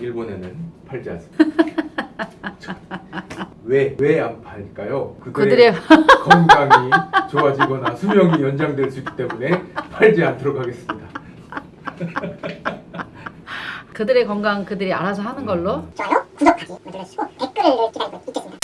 일본에는 팔지 않습니다. 왜 왜 안 팔까요? 그들의 건강이 좋아지거나 수명이 연장될 수 있기 때문에 팔지 않도록 하겠습니다. 그들의 건강 그들이 알아서 하는 걸로. 좋아요, 구독하기 눌러주시고 댓글을 기다리고 있겠습니다.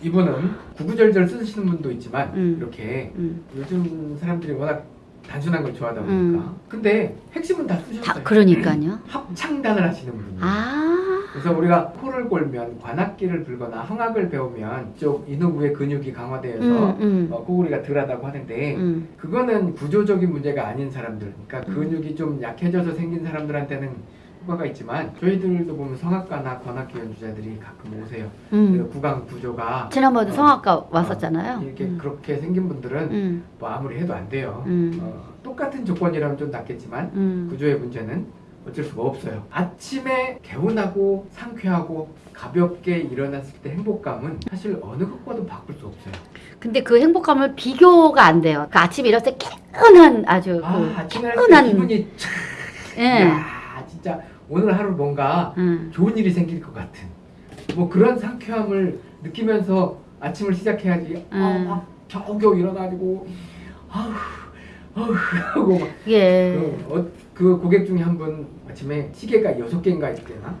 이분은 구구절절 쓰시는 분도 있지만 음. 이렇게 음. 요즘 사람들이 워낙 단순한 걸 좋아하다 보니까 음. 근데 핵심은 다 쓰셨어요. 다 그러니까요. 합창단을 하시는 분이에요. 아. 그래서 우리가 코를 골면 관악기를 불거나 흥악을 배우면 이쪽 인후부의 근육이 강화되어서 음, 음. 어, 코골이가 덜하다고 하는데 음. 그거는 구조적인 문제가 아닌 사람들 그러니까 음. 근육이 좀 약해져서 생긴 사람들한테는 효과가 있지만 저희들도 보면 성악가나 관악기 연주자들이 가끔 오세요 그 음. 구강 구조가 지난번에 어, 성악가 왔었잖아요. 어, 이렇게 음. 그렇게 생긴 분들은 음. 뭐 아무리 해도 안 돼요 음. 어, 똑같은 조건이라면 좀 낫겠지만 음. 구조의 문제는 어쩔 수가 없어요. 아침에 개운하고 상쾌하고 가볍게 일어났을 때 행복감은 사실 어느 것과도 바꿀 수 없어요. 근데 그 행복감을 비교가 안 돼요. 그 아침에 일어났을 때 개운한 아주 아, 그 개운한 기분이 참, 예. 야, 진짜 오늘 하루 뭔가 음. 좋은 일이 생길 것 같은 뭐 그런 상쾌함을 느끼면서 아침을 시작해야지. 아, 음. 막 겨우겨우 일어나지고 아우 아우 하고 막 예. 그, 어, 그 고객 중에 한 분 아침에 시계가 여섯 개인가 있대나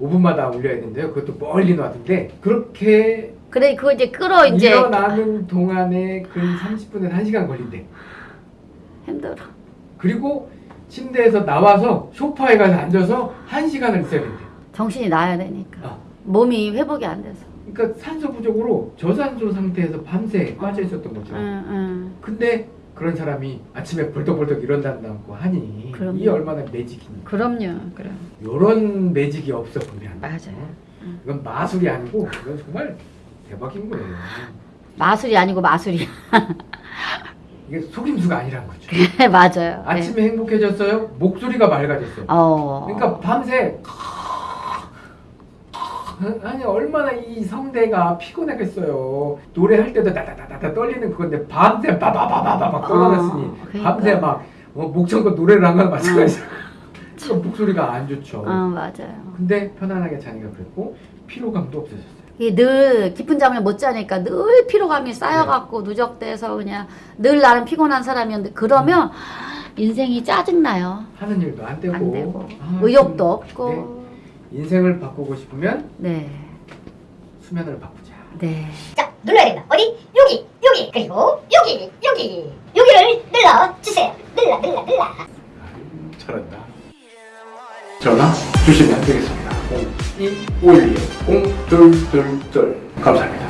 5분마다 울려야 된대요. 그것도 멀리 놔둔데 그렇게 그래 그거 이제 끌어 이제 일어나는 동안에 근 30분에서 1시간 걸린대. 힘들어. 그리고 침대에서 나와서 소파에 가서 앉아서 1시간을 있어야 된대. 정신이 나야 되니까. 아. 몸이 회복이 안 돼서. 그러니까 산소 부족으로 저산소 상태에서 밤새 빠져 있었던 거죠. 응, 응. 근데 그런 사람이 아침에 벌떡벌떡 일어난다고 하니 그럼요. 이 얼마나 매직입니까? 그럼요. 그럼. 이런 매직이 없어 보면 맞아요. 어? 음. 이건 마술이 아니고 이건 정말 대박인 거예요. 마술이 아니고 마술이야. 이게 속임수가 아니란 거죠. 네, 맞아요. 네. 아침에 행복해졌어요. 목소리가 맑아졌어요. 어. 그러니까 밤새 아니 얼마나 이 성대가 피곤하겠어요. 노래할 때도 다다다다다 떨리는 그건데 밤새 바바바바바 막 떠나갔으니 어, 그러니까. 밤새 막 어, 목청껏 노래를 한 거랑 마찬가지예요. 그러니까 목소리가 안 좋죠. 어, 맞아요. 근데 편안하게 자니까 그랬고 피로감도 없어졌어요. 늘 깊은 잠을 못 자니까 늘 피로감이 쌓여갖고 누적돼서 그냥 늘 나는 피곤한 사람이었는데 그러면 인생이 짜증나요. 하는 일도 안 되고, 안 되고 아, 의욕도 좀, 없고. 네. 인생을 바꾸고 싶으면 네. 수면을 바꾸자. 네. 자, 눌러야 된다. 어디? 여기, 여기, 그리고 여기, 여기. 여기를 눌러 주세요. 눌러, 눌러, 눌러. 아유, 잘한다. 전화 주시면 되겠습니다. 0251 0222 감사합니다.